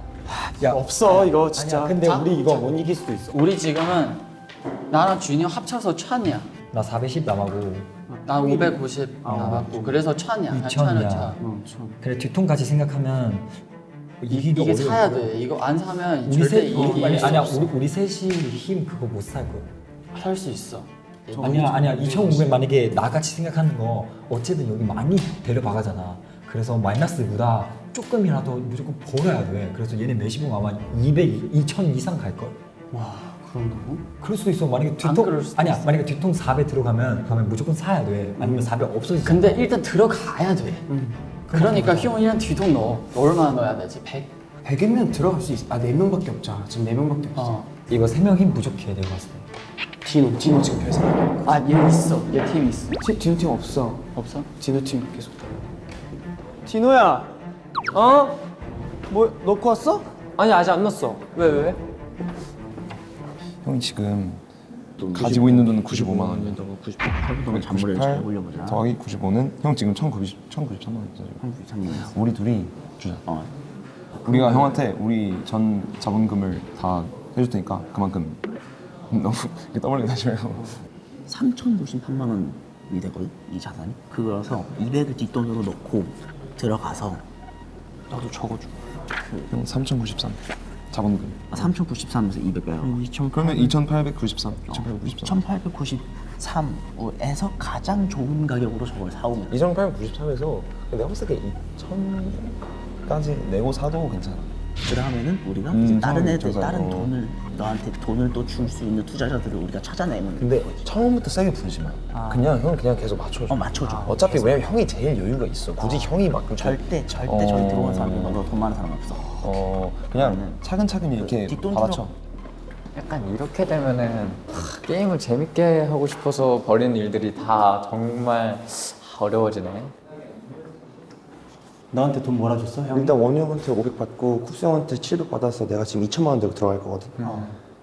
Speaker 5: 야
Speaker 4: 없어 이거 진짜.
Speaker 5: 아니야 근데 우리 이거 못 이길 수도 있어.
Speaker 3: 우리 지금은 나랑 준이 형 합쳐서 천이야.
Speaker 8: 나 410 남하고
Speaker 3: 난550 남았고 그래서 천이야. 한 천은 천.
Speaker 8: 2천이야. 그래 뒤통까지 생각하면
Speaker 3: 이게,
Speaker 8: 이기기 어려울
Speaker 3: 사야
Speaker 8: 거야.
Speaker 3: 돼. 이거 안 사면
Speaker 8: 우리
Speaker 3: 절대
Speaker 8: 세
Speaker 3: 이기
Speaker 8: 아니, 아니야 우리 우리 셋이 힘 그거 못 살 거야.
Speaker 3: 할수 있어.
Speaker 8: 아니야 아니야 2,500 만약에 나같이 생각하는 거 어쨌든 여기 많이 데려박아잖아. 그래서 마이너스보다 조금이라도 무조건 벌어야 돼. 그래서 얘네 매시봉 아마 200, 2,000 이상 갈 걸.
Speaker 4: 와, 그런다고?
Speaker 8: 그럴 수도 있어. 만약에
Speaker 3: 안
Speaker 8: 뒤통 아니야 만약에 뒤통 400 들어가면 그러면 무조건 사야 돼. 아니면 400 없어지지.
Speaker 3: 근데 일단 들어가야 돼. 그러니까 희원이랑 뒤통 넣어. 얼마나 넣어야 되지? 100?
Speaker 2: 100이면 들어갈 수 있어. 아, 4명밖에 없잖아. 지금 4명밖에 없어.
Speaker 3: 어.
Speaker 8: 이거 3명 힘 부족해 내가 봤을 때.
Speaker 2: 디노, 디노 지금 회사.
Speaker 3: 아, 얘 있어. 얘 팀 있어.
Speaker 2: 디, 디노 팀 없어.
Speaker 3: 없어?
Speaker 2: 디노 팀 계속.
Speaker 4: 디노야. 어? 뭐 넣고 왔어?
Speaker 2: 아니, 아직 안 넣었어. 왜, 왜?
Speaker 7: 형이 지금 가지고 있는 돈은 95만 원이야.
Speaker 9: 98부터 잔머리를 잘 올려보자.
Speaker 7: 더하기 95는 형 지금 1,090 1,093만 원이잖아.
Speaker 9: 3년.
Speaker 7: 우리 둘이 주자.
Speaker 9: 어.
Speaker 7: 우리가 형한테 우리 전 자본금을 다 해줄 테니까 그만큼 [laughs] 너무 이렇게 떠벌리게 하지 말고
Speaker 9: 3,098만 원이 되거든 이 자산이. 그거라서 200을 뒷돈으로 넣고 들어가서
Speaker 7: 나도 적어줘. 형3,093 자본금.
Speaker 9: 아, 3,093에서 200 빼요.
Speaker 7: 그러면 2,893. 2,893.
Speaker 9: 2,893에서 가장 좋은 가격으로 저걸 사오면 돼.
Speaker 7: 2,893에서 내가 봤을 때 2,000까지 내고 사도 괜찮아.
Speaker 9: 그러면은 우리가
Speaker 7: 음,
Speaker 9: 이제 다른 애들
Speaker 7: 저거,
Speaker 9: 다른
Speaker 7: 어.
Speaker 9: 돈을 너한테 돈을 또 줄 수 있는 투자자들을 우리가 찾아내면
Speaker 7: 근데 처음부터 세게 부르지 마. 그냥 형 그냥 계속 맞춰줘.
Speaker 9: 어 맞춰줘.
Speaker 7: 어차피 왜냐면 형이 제일 여유가 있어. 굳이 형이 막
Speaker 9: 절대 절대
Speaker 7: 어.
Speaker 9: 저기 들어온 사람이 너보다 돈 많은 사람 없어.
Speaker 7: 어 그냥 차근차근 이렇게
Speaker 9: 뒷돈
Speaker 7: 받아쳐.
Speaker 6: 약간 이렇게 되면은 하, 게임을 재밌게 하고 싶어서 벌이는 일들이 다 정말 어려워지네.
Speaker 1: 너한테 돈 몰아줬어 형?
Speaker 10: 일단 원우 형한테 500 받고 쿱스 형한테 700 받아서 내가 지금 2천만 원 들고 들어갈 거거든.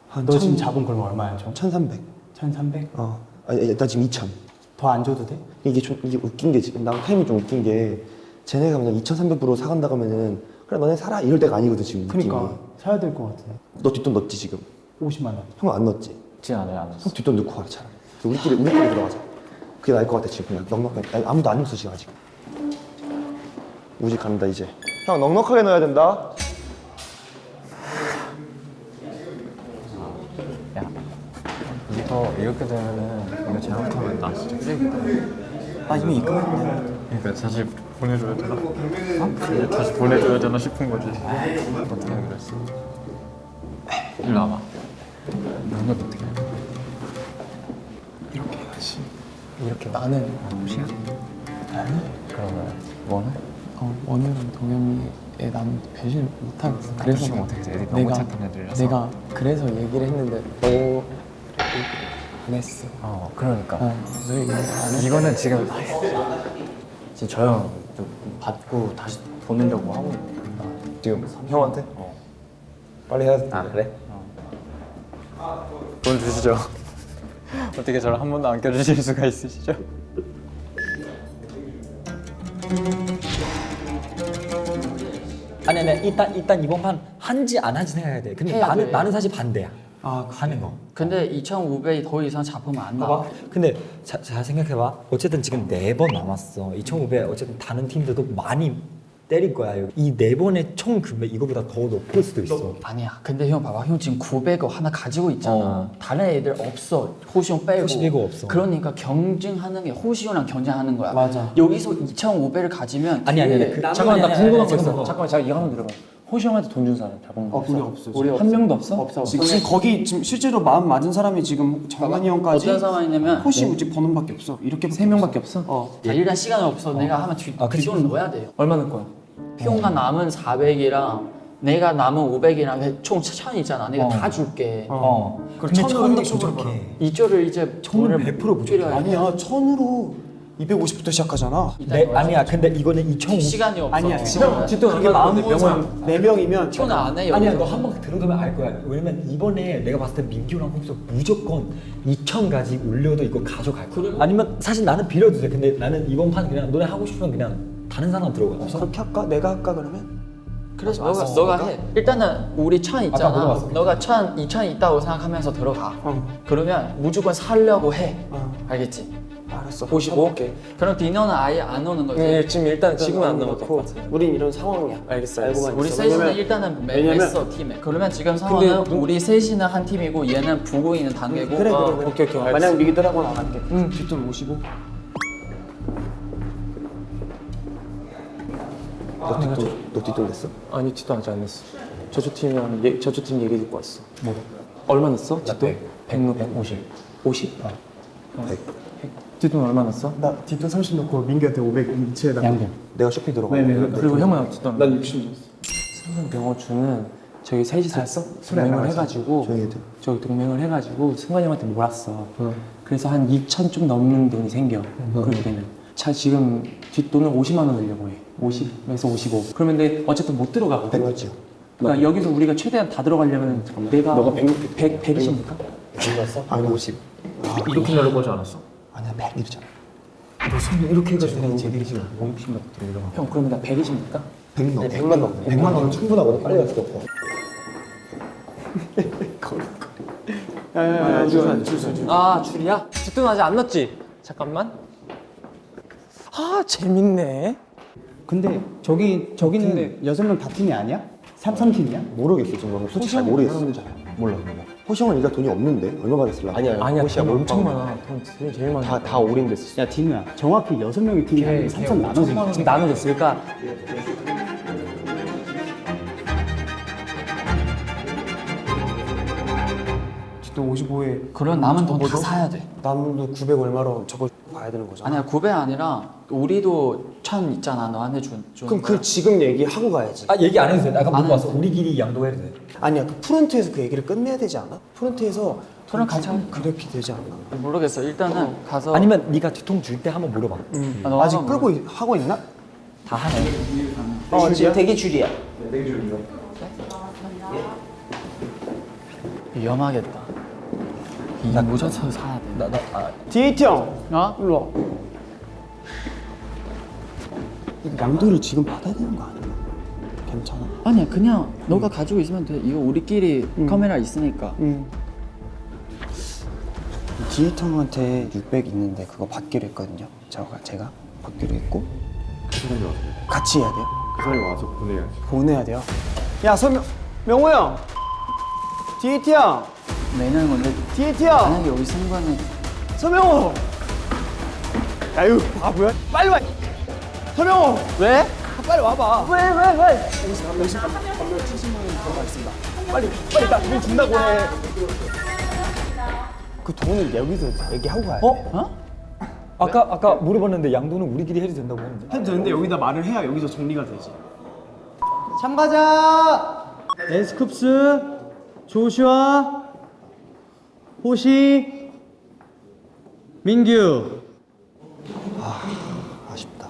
Speaker 1: 한너 지금
Speaker 10: 천-
Speaker 1: 자본 그럼 얼마야 총?
Speaker 10: 1300
Speaker 1: 1300?
Speaker 10: 어. 아니 일단 지금 2000
Speaker 1: 더 안 줘도 돼?
Speaker 10: 이게 좀 이게 웃긴 게 지금 나 타임이 좀 웃긴 게 쟤네가 그냥 2,300으로 사간다고 하면은 그래 너네 사라 이럴 때가 아니거든 지금 느낌이.
Speaker 1: 그러니까. 사야 될 것 같아
Speaker 10: 너 뒷돈 넣었지 지금?
Speaker 1: 50만 원.
Speaker 10: 형은 안 넣었지?
Speaker 6: 진 않아요,
Speaker 10: 안형 뒷돈 넣고 가라 차라리. 우리끼리 우리끼리 들어가자. 그게 나을 것 같아 지금 그냥. 아니, 아무도 안 넣었어 지금 아직 우지 간다 이제 형 넉넉하게 넣어야 된다
Speaker 6: 이거 이렇게 되면은 이거 잘못하면 나 진짜 쓰레기다.
Speaker 2: 나 이미 입금했는데.
Speaker 6: 그러니까 다시 보내줘야 되나? 어? 다시 보내줘야 되나 싶은 거지. 어떻게 했어? 일로 와봐. 건 어떻게 해?
Speaker 2: 이렇게 해야지. 이렇게 나는 혹시야?
Speaker 6: 그러면 원해?
Speaker 2: 어, 원우랑 동현이에 난 배신 못하겠어. 그래서
Speaker 6: 배신 못하겠어. 애들이 너무 착한 애들이라서.
Speaker 2: 내가 그래서 얘기를 했는데 너안 했어.
Speaker 6: 어, 그러니까.
Speaker 2: 어.
Speaker 6: 이거는 지금
Speaker 5: 지금 저형 받고 다시 보내려고 하고 있네.
Speaker 7: 지금 형한테? 빨리 해야 돼.
Speaker 6: 아 그래? 돈 주시죠. [laughs] 어떻게 저를 한 번도 안 껴주실 수가 있으시죠?
Speaker 8: 아니 일단 일단 이번 판 한지 안 한지 생각해야 돼. 근데 나는
Speaker 3: 돼.
Speaker 8: 나는 사실 반대야. 아 하는 거.
Speaker 3: 근데 2,500이 더 이상 잡으면 안 나와.
Speaker 8: 근데 자, 잘 생각해봐. 어쨌든 지금 네 번 남았어. 2,500 어쨌든 다른 팀들도 많이 때릴 거야. 이 네 번의 총 금액 이거보다 더 높을 수도 있어.
Speaker 3: 아니야. 근데 형 봐봐. 형 지금 900억 하나 가지고 있잖아. 다른 애들 없어. 호시 형 빼고.
Speaker 8: 호시 빼고 없어.
Speaker 3: 그러니까 경쟁하는 게 호시 형랑 경쟁하는 거야.
Speaker 13: 맞아.
Speaker 3: 여기서 2,500을 가지면
Speaker 8: 아니, 아니, 아니.
Speaker 3: 뒤에
Speaker 8: 그-
Speaker 10: 잠깐만 나 궁금한 거 있어.
Speaker 8: 잠깐만.
Speaker 10: 제가 이거 한번 들어봐. 호시 형한테 돈 준 사람 다 본 거 없어? 우리 없어.
Speaker 3: 우리
Speaker 10: 한 명도 없어?
Speaker 3: 없어.
Speaker 10: 지금
Speaker 3: 없어.
Speaker 10: 거기 지금 실제로 마음 맞은 사람이 지금 정한이 형까지
Speaker 3: 어떤 상황이냐면
Speaker 10: 호시 우지 버논밖에 없어. 이렇게 세 명밖에 없어. 어.
Speaker 3: 자, 일단 시간이 없어. 내가 하면 뒤,
Speaker 8: 아, 그치.
Speaker 3: 뒷돈 넣어야 돼요.
Speaker 10: 얼마 넣을 거야?
Speaker 3: 형가 남은 400이랑 내가 남은 500이랑 총 1000이잖아. 내가
Speaker 8: 어.
Speaker 3: 다 줄게.
Speaker 8: 어. 근데
Speaker 10: 천으로
Speaker 8: 부족해.
Speaker 3: 이조를 이제
Speaker 8: 천은
Speaker 3: 돈을
Speaker 8: 100% 부족해.
Speaker 10: 아니야 천으로 250부터 시작하잖아.
Speaker 8: 네, 아니야. 근데 이거는 2,500.
Speaker 3: 시간이 없어.
Speaker 10: 아니야 지금 뒷돈 그게 마음대 명은 네 명이면
Speaker 3: 튀어나 안 해.
Speaker 8: 아니야. 너 한 번 들어가면 알 거야 왜냐면 이번에 내가 봤을 때 민규랑 홍수 무조건 2천까지 올려도 이거 가져갈 거야 아니면 사실 나는 빌려도 돼 근데 나는 이번 판 그냥 너네 하고 싶으면 그냥 다른 사람 들어가 없어?
Speaker 10: 그렇게 할까? 내가 할까 그러면?
Speaker 3: 그래서 너가 너가 해. 일단은 우리 천 있잖아. 너가 천, 이천 있다고 생각하면서 들어가.
Speaker 10: 어.
Speaker 3: 그러면 무조건 살려고 해.
Speaker 10: 어.
Speaker 3: 알겠지?
Speaker 10: 알았어.
Speaker 3: 55. 그럼 디너는 아예 안 오는 거지.
Speaker 10: 네, 지금 일단 지금은 안 넣고 우린 이런 상황이야. 알겠어. 알고만
Speaker 3: 우리
Speaker 10: 있어.
Speaker 3: 셋이는
Speaker 10: 왜냐면
Speaker 3: 일단은 매-
Speaker 10: 왜냐면-
Speaker 3: 맸어 팀에. 그러면 지금 상황은
Speaker 10: 근데
Speaker 3: 우리 셋이는 한 팀이고 얘는 부고 있는 단계고.
Speaker 10: 그래
Speaker 3: 어,
Speaker 10: 그래 그래. 오케이 오케이. 만약 미기더라고는 안 할게. 응. 뒷돈 55.
Speaker 7: 너 뒷돈 너 뒷돈 냈어?
Speaker 10: 아니 뒷돈 아직 안 냈어. 저쪽 팀이랑 얘, 저쪽 팀 얘기 듣고 왔어. 뭐? 얼마 냈어? 뒷돈? 100, 100, 50. 50? 어. 100. 뒷돈 얼마 냈어?
Speaker 4: 나 뒷돈 30 넣고 민규한테 500 이체에다가
Speaker 3: 양분.
Speaker 7: 내가 쇼핑 들어가.
Speaker 10: 그리고 형은 뒷돈. 난 60 냈어. 승관 병어주는 저희 셋이서 동맹을 해가지고. 저희 동맹을 해가지고 승관이 형한테 몰았어. 그래서 한 2천 좀 넘는 돈이 생겨. 그렇게는. 자 지금 뒷돈을 50만 원 내려고 해. 50에서 55. 그러면 근데 어쨌든 못 들어가거든.
Speaker 7: 100 맞지?
Speaker 10: 그러니까 여기서 우리가 최대한 다 들어가려면 내가 너가 100, 100, 100이십니까?
Speaker 7: 아니 50.
Speaker 10: 이렇게 나를 거지 않았어?
Speaker 7: 아니야 100이잖아.
Speaker 8: 이렇게 해가지고
Speaker 7: 제대로 지금 50만 들어가.
Speaker 10: 형 그러면 나 100이십니까?
Speaker 7: 100 넣어. 100만 넣어. 100만 넣으면 충분하거든. 빨리 갈수 없고. [laughs]
Speaker 10: 야야야 줄서 줄서 줄. 아 줄이야? 뒷돈 아직 안 넣었지? 잠깐만. 아 재밌네.
Speaker 1: 근데 저기 저기는 여섯 명다 팀이 아니야? 삼삼 팀이야?
Speaker 7: 모르겠어 지금 솔직히 잘 모르겠어. 몰라 몰라. 호시형은 일단 돈이 없는데 얼마 받았을라? 아니야
Speaker 10: 아니야 돈 엄청 많아. 돈 제일 많아.
Speaker 7: 다다 올인 됐어.
Speaker 1: 야 디누야 정확히 여섯 명의 팀이 아니고 삼삼 나눠서
Speaker 10: 지금 나눠졌으니까 뒷돈 55에
Speaker 3: 그런 남은 돈 다 사야 돼.
Speaker 10: 남도 900 얼마로 저거 봐야 되는 거잖아.
Speaker 3: 아니야 900 아니라 우리도 천 있잖아 너한테 준. 준
Speaker 10: 그럼
Speaker 3: 거야.
Speaker 10: 그 지금 얘기하고 가야지.
Speaker 8: 아 얘기 안 해도 돼 아까
Speaker 3: 안
Speaker 8: 물어봤어 우리끼리 양도해도 돼
Speaker 10: 아니야 그 프론트에서 그 얘기를 끝내야 되지 않아? 프론트에서
Speaker 3: 그럼 같이 하면
Speaker 10: 그렇게 되지 않나?
Speaker 3: 모르겠어. 일단은 가서
Speaker 8: 아니면 네가 뒤통 줄 때 한번 물어봐
Speaker 3: 아, 너가
Speaker 10: 아직
Speaker 3: 한번
Speaker 10: 끌고 있- 하고 있나?
Speaker 8: 다 하네
Speaker 9: 어 지금 대기 줄이야.
Speaker 3: 위험하겠다. 이 무조건 사야 돼.
Speaker 8: 나, 나, 아,
Speaker 10: DAT 형
Speaker 3: 어?
Speaker 10: 일로 와. 양도를 지금 받아야 되는 거 아니야? 괜찮아.
Speaker 3: 아니야 그냥 너가 가지고 있으면 돼. 이거 우리끼리 카메라 있으니까.
Speaker 10: 응.
Speaker 14: 디에이터 형한테 600 있는데 그거 받기로 했거든요. 제가 제가 받기로 했고
Speaker 10: 같이 해야 돼요?
Speaker 6: 그 사람이 와서 보내야지.
Speaker 10: 보내야 돼요. 야 서명 명호 형. DAT 형.
Speaker 3: 매년 원래
Speaker 10: DAT 형.
Speaker 3: 만약에 우리 승관은
Speaker 10: 서명호. 야 이거 바보야? 빨리 와. 서명호. 왜? 아, 빨리 와봐. 왜 왜 왜? 여기서 한 명씩 한 명 70만 원 들어가겠습니다. 빨리 빨리 나돈 준다고 해. 그 돈을 여기서 얘기하고 가야 돼.
Speaker 8: 어? 아까 아까 물어봤는데 양도는 우리끼리 해도 된다고 했는데
Speaker 10: 해도 되는데 여기다 말을 해야 여기서 정리가 되지.
Speaker 11: 참가자 에스쿱스 조슈아 호시 민규
Speaker 7: 아쉽다.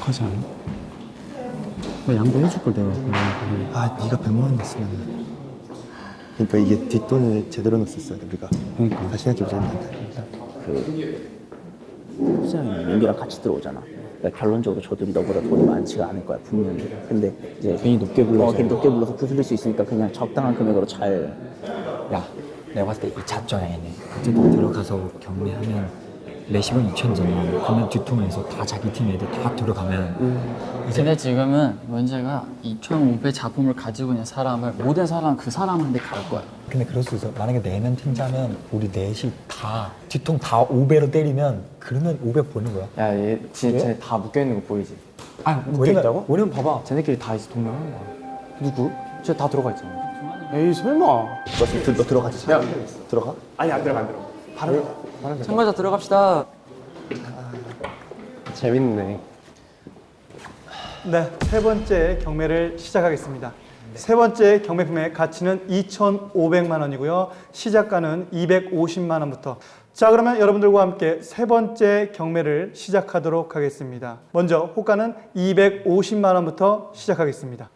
Speaker 14: 하지 않아? 나 양보해줄 걸 내가
Speaker 7: 아 네가 100만 원 냈으면 그러니까 이게 뒷돈을 제대로 넣었어야 돼 우리가 그러니까 다시 생각해보자
Speaker 9: 그 수장이 민규랑 같이 들어오잖아. 그러니까 결론적으로 저들이 너보다 돈이 많지가 않을 거야 분명히. 근데 이제 괜히 높게 불러서 어, 괜히 높게 불러서 구슬릴 수 있으니까 그냥 적당한 금액으로 잘.
Speaker 8: 야 내가 봤을 때 이 자정이네 어쨌든 들어가서 경매하면 레시본 2천이잖아 그러면 뒤통에서 다 자기 팀 애들 다 들어가면
Speaker 3: 근데 지금은 문제가 2,500 자금을 가지고 있는 사람을 모든 사람 그 사람한테 갈 거야.
Speaker 8: 근데 그럴 수 있어 만약에 네명 팀자면 우리 넷이 다 뒤통 다 5배로 때리면 그러면 500 버는 거야
Speaker 13: 야얘 진짜 다 묶여 있는 거 보이지?
Speaker 8: 아 묶여있다고?
Speaker 13: 왜냐면 봐봐 쟤네끼리 다 이제 동맹하는 거야 누구? 쟤 다 들어가 있잖아
Speaker 11: 에이 설마.
Speaker 7: 너, 너 들어가지 야 들어가?
Speaker 11: 아니 안 들어가 안 들어가. 바로
Speaker 13: 참가자 들어갑시다
Speaker 4: 재밌네.
Speaker 11: 네, 세 번째 경매를 시작하겠습니다. 세 번째 경매 품의 가치는 2,500만 원이고요. 시작가는 250만 원부터. 자, 그러면 여러분들과 함께 세 번째 경매를 시작하도록 하겠습니다. 먼저 호가는 250만 원부터 시작하겠습니다.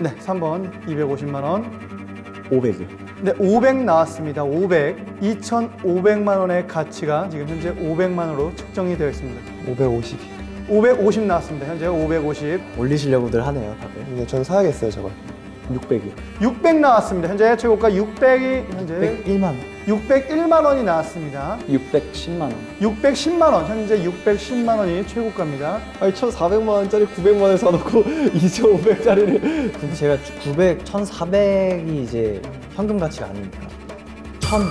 Speaker 11: 네, 3번 250만 원.
Speaker 7: 500이
Speaker 11: 네, 500 나왔습니다. 500. 2,500만 원의 가치가 지금 현재 500만 원으로 측정이 되어 있습니다.
Speaker 7: 550
Speaker 11: 550 나왔습니다. 현재 550.
Speaker 5: 올리시려고들 하네요 다들.
Speaker 7: 근데 전 사야겠어요 저걸
Speaker 5: 600이.
Speaker 11: 600 나왔습니다. 현재 최고가 600이 현재
Speaker 5: 100만 원.
Speaker 11: 601만 원이 나왔습니다.
Speaker 13: 610만 원
Speaker 11: 610만 원. 현재 610만 원이 최고가입니다.
Speaker 4: 아니 1,400만 원짜리 900만 원 사놓고 [laughs] 2,500짜리를
Speaker 5: 근데 제가 900, 1,400이 이제 현금 가치가 아니니까. 1,000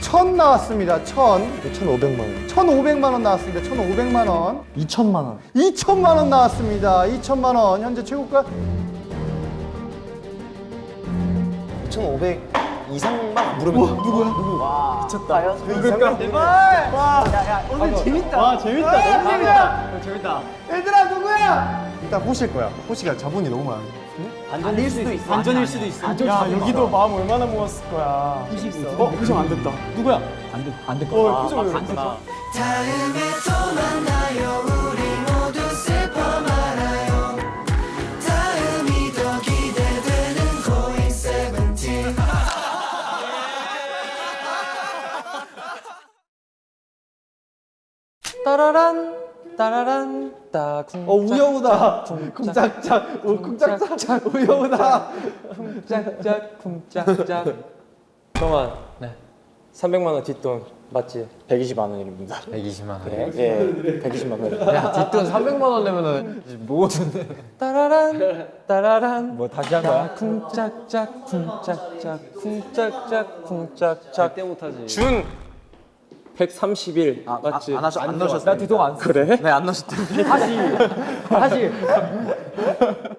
Speaker 11: 1000 나왔습니다. 1000.
Speaker 7: 1,500만 원
Speaker 11: 1,500만 원 나왔습니다. 1,500만 원.
Speaker 5: 2천만 원.
Speaker 11: 2천만 원 나왔습니다. 2천만 원. 현재 최고가
Speaker 7: 2,500 이상만 물으면 누구야? 누구?
Speaker 11: 오늘 재밌다. 와, 재밌다. 너무 재밌다. 재밌다. 얘들아, 누구야?
Speaker 7: 일단 호실 거야 호시가 자본이 너무 많아
Speaker 3: 반전일 수도 있어. 반전일 수도 있어.
Speaker 11: 야, 여기도 마음 얼마나 모았을 거야.
Speaker 3: 있어.
Speaker 11: 어, 표정 안 됐다. 누구야?
Speaker 8: 안될
Speaker 11: 어,
Speaker 8: 거야
Speaker 11: 표정 왜 이렇게 됐어?
Speaker 13: 따라란 따라란 따
Speaker 11: 어, 우여우다. 쿵짝짝, 우, 쿵짝짝, 우여우다.
Speaker 13: 쿵짝짝 쿵짝짝
Speaker 15: 형아 네 300만 원 뒷돈 맞지? 120만 원입니다
Speaker 6: 120만 원.
Speaker 15: 그래? 예 120만
Speaker 6: 원야 뒷돈 300만 원 내면은 뭐
Speaker 13: 따라란 따라란
Speaker 8: 뭐 다시 한 거야?
Speaker 13: 쿵짝짝 쿵짝짝 쿵짝짝 쿵짝짝
Speaker 15: 절대 못하지 준 131 맞지?
Speaker 5: 안 하셨 안 넣으셨어요.
Speaker 8: 나 뒤통 안 써.
Speaker 15: 그래?
Speaker 5: 네, 안 넣으셨던데.
Speaker 8: 다시 다시 [laughs]